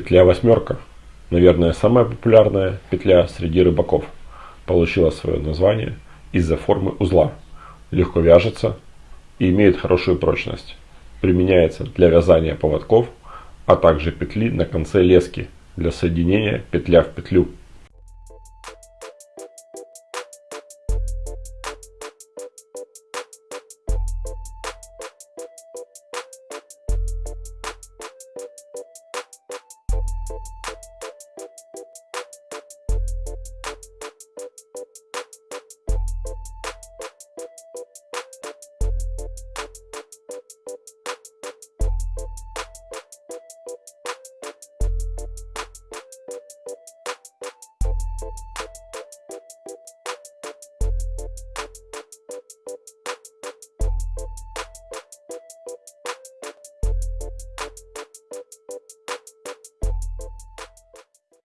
Петля восьмерка, наверное самая популярная петля среди рыбаков, получила свое название из-за формы узла. Легко вяжется и имеет хорошую прочность. Применяется для вязания поводков, а также петли на конце лески для соединения петля в петлю.